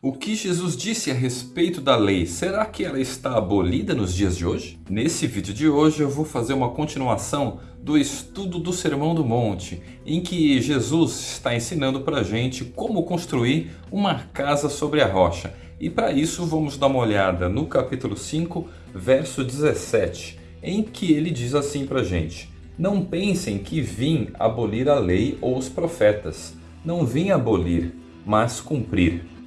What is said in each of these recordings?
O que Jesus disse a respeito da lei, será que ela está abolida nos dias de hoje? Nesse vídeo de hoje eu vou fazer uma continuação do estudo do Sermão do Monte, em que Jesus está ensinando para a gente como construir uma casa sobre a rocha. E para isso vamos dar uma olhada no capítulo 5, verso 17, em que ele diz assim para a gente, Não pensem que vim abolir a lei ou os profetas, não vim abolir, mas cumprir.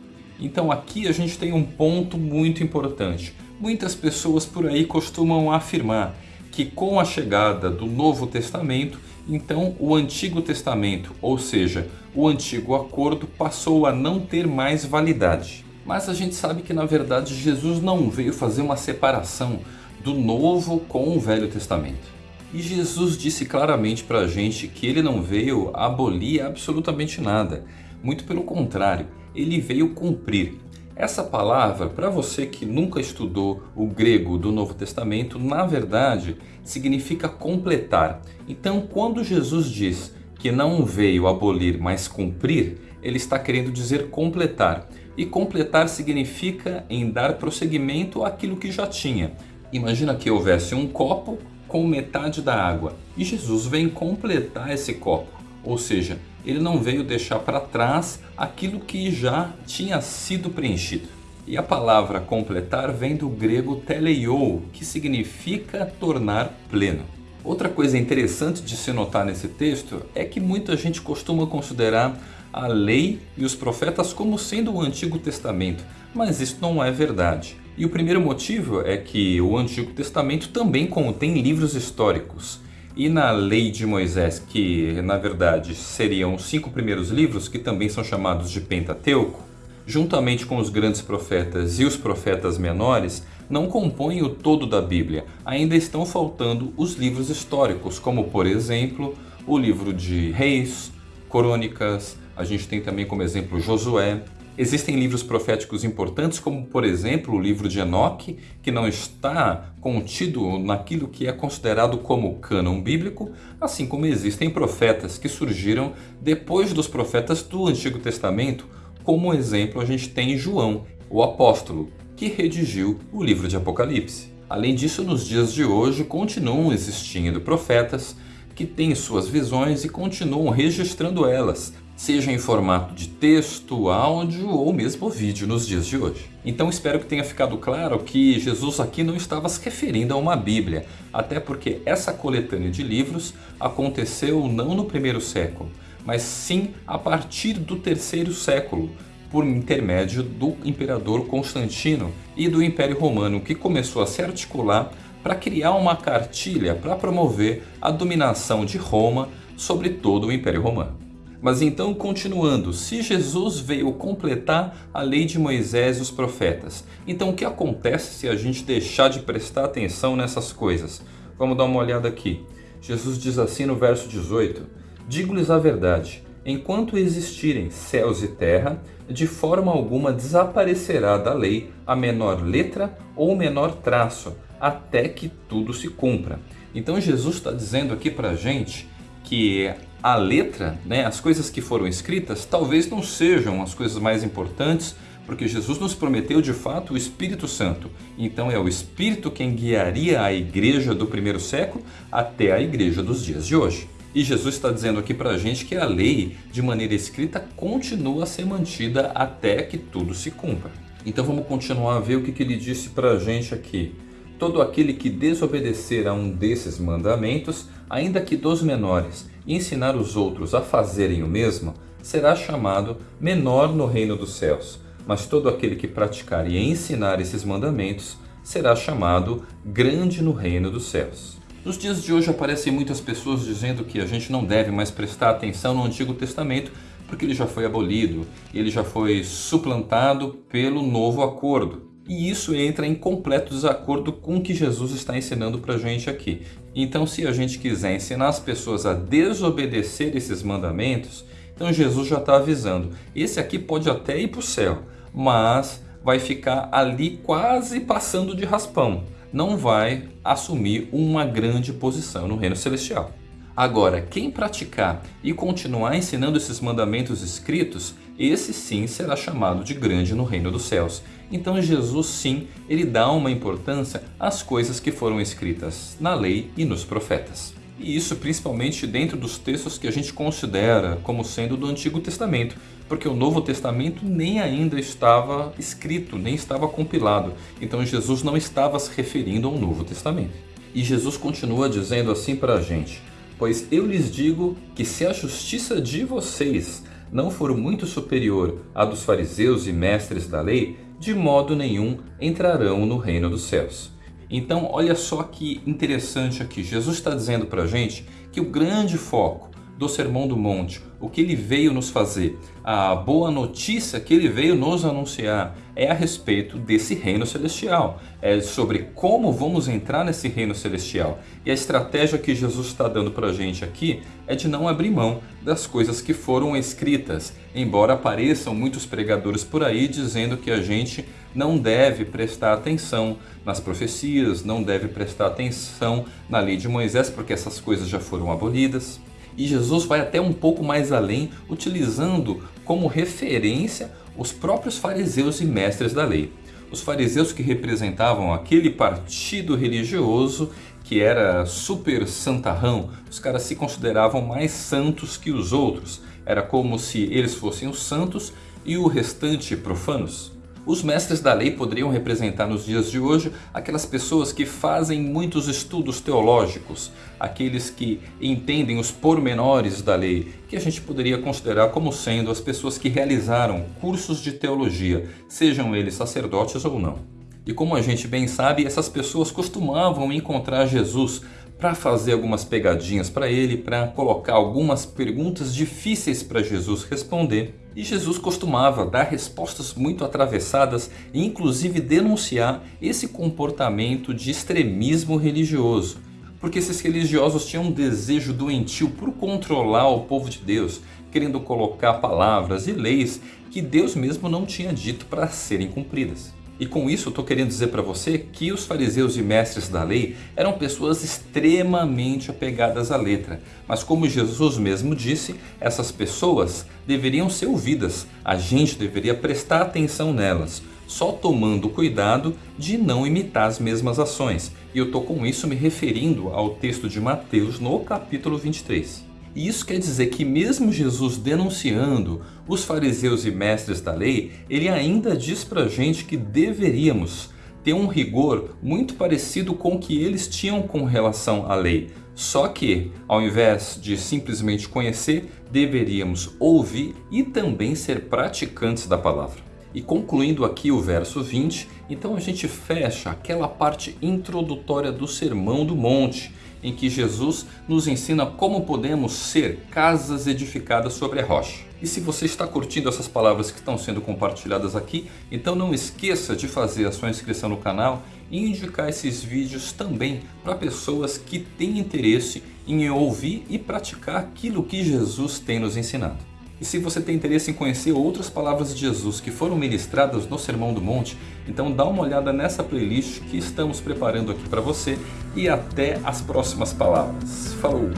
Então aqui a gente tem um ponto muito importante. Muitas pessoas por aí costumam afirmar que com a chegada do Novo Testamento, então o Antigo Testamento, ou seja, o Antigo Acordo passou a não ter mais validade. Mas a gente sabe que na verdade Jesus não veio fazer uma separação do Novo com o Velho Testamento. E Jesus disse claramente para a gente que ele não veio abolir absolutamente nada. Muito pelo contrário, ele veio cumprir. Essa palavra, para você que nunca estudou o grego do Novo Testamento, na verdade significa completar. Então, quando Jesus diz que não veio abolir, mas cumprir, ele está querendo dizer completar. E completar significa em dar prosseguimento àquilo que já tinha. Imagina que houvesse um copo com metade da água e Jesus vem completar esse copo, ou seja, ele não veio deixar para trás aquilo que já tinha sido preenchido. E a palavra completar vem do grego teleiou, que significa tornar pleno. Outra coisa interessante de se notar nesse texto é que muita gente costuma considerar a lei e os profetas como sendo o Antigo Testamento, mas isso não é verdade. E o primeiro motivo é que o Antigo Testamento também contém livros históricos. E na lei de Moisés, que na verdade seriam os cinco primeiros livros, que também são chamados de Pentateuco, juntamente com os grandes profetas e os profetas menores, não compõem o todo da Bíblia. Ainda estão faltando os livros históricos, como por exemplo o livro de Reis, Crônicas, a gente tem também como exemplo Josué, Existem livros proféticos importantes, como por exemplo o livro de Enoque, que não está contido naquilo que é considerado como cânon bíblico, assim como existem profetas que surgiram depois dos profetas do Antigo Testamento, como exemplo a gente tem João, o apóstolo, que redigiu o livro de Apocalipse. Além disso, nos dias de hoje continuam existindo profetas que têm suas visões e continuam registrando elas, seja em formato de texto, áudio ou mesmo vídeo nos dias de hoje. Então espero que tenha ficado claro que Jesus aqui não estava se referindo a uma Bíblia, até porque essa coletânea de livros aconteceu não no primeiro século, mas sim a partir do terceiro século, por intermédio do imperador Constantino e do Império Romano, que começou a se articular para criar uma cartilha para promover a dominação de Roma sobre todo o Império Romano. Mas então, continuando, se Jesus veio completar a lei de Moisés e os profetas, então o que acontece se a gente deixar de prestar atenção nessas coisas? Vamos dar uma olhada aqui. Jesus diz assim no verso 18, Digo-lhes a verdade, enquanto existirem céus e terra, de forma alguma desaparecerá da lei a menor letra ou menor traço, até que tudo se cumpra. Então Jesus está dizendo aqui para a gente que a letra, né, as coisas que foram escritas, talvez não sejam as coisas mais importantes, porque Jesus nos prometeu de fato o Espírito Santo. Então é o Espírito quem guiaria a igreja do primeiro século até a igreja dos dias de hoje. E Jesus está dizendo aqui para a gente que a lei, de maneira escrita, continua a ser mantida até que tudo se cumpra. Então vamos continuar a ver o que, que ele disse para a gente aqui. Todo aquele que desobedecer a um desses mandamentos, ainda que dos menores, e ensinar os outros a fazerem o mesmo, será chamado menor no reino dos céus. Mas todo aquele que praticar e ensinar esses mandamentos será chamado grande no reino dos céus. Nos dias de hoje aparecem muitas pessoas dizendo que a gente não deve mais prestar atenção no Antigo Testamento porque ele já foi abolido, ele já foi suplantado pelo novo acordo. E isso entra em completo desacordo com o que Jesus está ensinando para a gente aqui. Então, se a gente quiser ensinar as pessoas a desobedecer esses mandamentos, então Jesus já está avisando. Esse aqui pode até ir para o céu, mas vai ficar ali quase passando de raspão. Não vai assumir uma grande posição no reino celestial. Agora, quem praticar e continuar ensinando esses mandamentos escritos, esse sim será chamado de grande no reino dos céus. Então Jesus sim, ele dá uma importância às coisas que foram escritas na lei e nos profetas. E isso principalmente dentro dos textos que a gente considera como sendo do Antigo Testamento, porque o Novo Testamento nem ainda estava escrito, nem estava compilado. Então Jesus não estava se referindo ao Novo Testamento. E Jesus continua dizendo assim para a gente: Pois eu lhes digo que se a justiça de vocês não for muito superior à dos fariseus e mestres da lei, de modo nenhum entrarão no reino dos céus. Então, olha só que interessante aqui. Jesus está dizendo para a gente que o grande foco do Sermão do Monte, o que ele veio nos fazer, a boa notícia que ele veio nos anunciar é a respeito desse reino celestial, é sobre como vamos entrar nesse reino celestial. E a estratégia que Jesus está dando para a gente aqui é de não abrir mão das coisas que foram escritas, embora apareçam muitos pregadores por aí dizendo que a gente não deve prestar atenção nas profecias, não deve prestar atenção na lei de Moisés, porque essas coisas já foram abolidas. E Jesus vai até um pouco mais além, utilizando como referência os próprios fariseus e mestres da lei. Os fariseus que representavam aquele partido religioso que era super santarrão, os caras se consideravam mais santos que os outros. Era como se eles fossem os santos e o restante profanos. Os mestres da lei poderiam representar nos dias de hoje aquelas pessoas que fazem muitos estudos teológicos, aqueles que entendem os pormenores da lei, que a gente poderia considerar como sendo as pessoas que realizaram cursos de teologia, sejam eles sacerdotes ou não. E como a gente bem sabe, essas pessoas costumavam encontrar Jesus para fazer algumas pegadinhas para ele, para colocar algumas perguntas difíceis para Jesus responder. E Jesus costumava dar respostas muito atravessadas e inclusive denunciar esse comportamento de extremismo religioso. Porque esses religiosos tinham um desejo doentio por controlar o povo de Deus, querendo colocar palavras e leis que Deus mesmo não tinha dito para serem cumpridas. E com isso estou querendo dizer para você que os fariseus e mestres da lei eram pessoas extremamente apegadas à letra. Mas como Jesus mesmo disse, essas pessoas deveriam ser ouvidas. A gente deveria prestar atenção nelas, só tomando cuidado de não imitar as mesmas ações. E eu estou com isso me referindo ao texto de Mateus no capítulo 23. E isso quer dizer que mesmo Jesus denunciando os fariseus e mestres da lei, ele ainda diz para a gente que deveríamos ter um rigor muito parecido com o que eles tinham com relação à lei. Só que, ao invés de simplesmente conhecer, deveríamos ouvir e também ser praticantes da palavra. E concluindo aqui o verso 20, então a gente fecha aquela parte introdutória do Sermão do Monte, em que Jesus nos ensina como podemos ser casas edificadas sobre a rocha. E se você está curtindo essas palavras que estão sendo compartilhadas aqui, então não esqueça de fazer a sua inscrição no canal e indicar esses vídeos também para pessoas que têm interesse em ouvir e praticar aquilo que Jesus tem nos ensinado. E se você tem interesse em conhecer outras palavras de Jesus que foram ministradas no Sermão do Monte, então dá uma olhada nessa playlist que estamos preparando aqui para você e até as próximas palavras. Falou!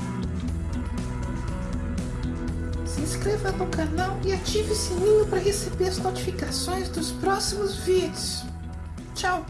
Se inscreva no canal e ative o sininho para receber as notificações dos próximos vídeos. Tchau!